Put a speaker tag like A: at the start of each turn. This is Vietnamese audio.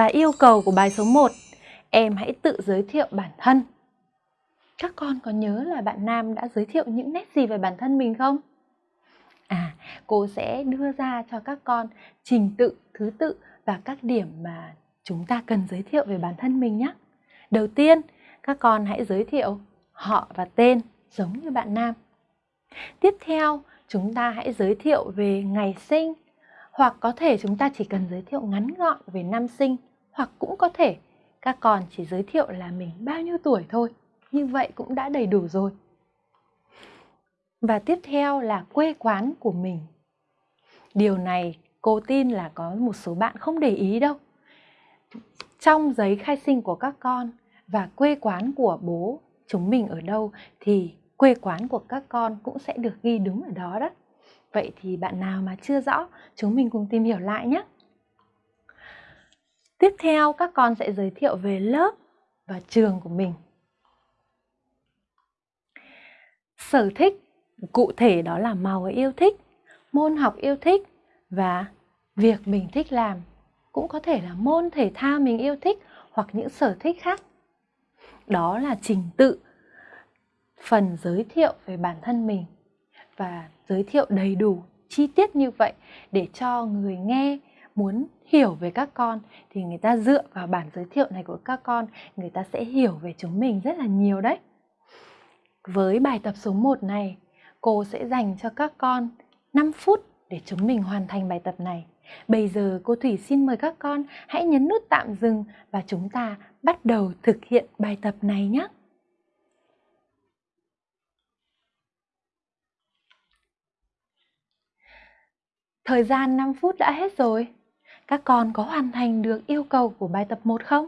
A: Và yêu cầu của bài số 1, em hãy tự giới thiệu bản thân. Các con có nhớ là bạn Nam đã giới thiệu những nét gì về bản thân mình không? À, cô sẽ đưa ra cho các con trình tự, thứ tự và các điểm mà chúng ta cần giới thiệu về bản thân mình nhé. Đầu tiên, các con hãy giới thiệu họ và tên giống như bạn Nam. Tiếp theo, chúng ta hãy giới thiệu về ngày sinh hoặc có thể chúng ta chỉ cần giới thiệu ngắn gọn về năm sinh hoặc cũng có thể các con chỉ giới thiệu là mình bao nhiêu tuổi thôi. Như vậy cũng đã đầy đủ rồi. Và tiếp theo là quê quán của mình. Điều này cô tin là có một số bạn không để ý đâu. Trong giấy khai sinh của các con và quê quán của bố chúng mình ở đâu thì quê quán của các con cũng sẽ được ghi đúng ở đó đó. Vậy thì bạn nào mà chưa rõ, chúng mình cùng tìm hiểu lại nhé. Tiếp theo các con sẽ giới thiệu về lớp và trường của mình. Sở thích, cụ thể đó là màu yêu thích, môn học yêu thích và việc mình thích làm. Cũng có thể là môn thể thao mình yêu thích hoặc những sở thích khác. Đó là trình tự phần giới thiệu về bản thân mình và giới thiệu đầy đủ chi tiết như vậy để cho người nghe muốn hiểu về các con thì người ta dựa vào bản giới thiệu này của các con người ta sẽ hiểu về chúng mình rất là nhiều đấy. Với bài tập số 1 này, cô sẽ dành cho các con 5 phút để chúng mình hoàn thành bài tập này. Bây giờ cô Thủy xin mời các con hãy nhấn nút tạm dừng và chúng ta bắt đầu thực hiện bài tập này nhé. Thời gian 5 phút đã hết rồi. Các con có hoàn thành được yêu cầu của bài tập 1 không?